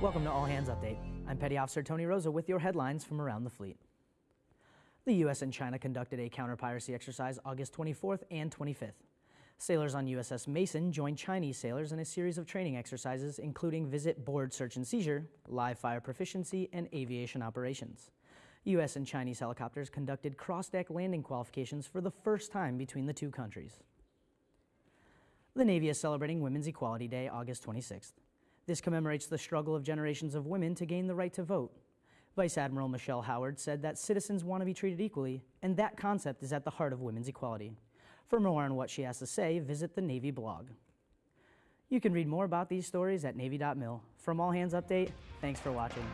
Welcome to All Hands Update. I'm Petty Officer Tony Rosa with your headlines from around the fleet. The U.S. and China conducted a counter-piracy exercise August 24th and 25th. Sailors on USS Mason joined Chinese sailors in a series of training exercises including visit board search and seizure, live fire proficiency, and aviation operations. U.S. and Chinese helicopters conducted cross-deck landing qualifications for the first time between the two countries. The Navy is celebrating Women's Equality Day August 26th. This commemorates the struggle of generations of women to gain the right to vote. Vice Admiral Michelle Howard said that citizens want to be treated equally, and that concept is at the heart of women's equality. For more on what she has to say, visit the Navy blog. You can read more about these stories at Navy.mil. From All Hands Update, thanks for watching.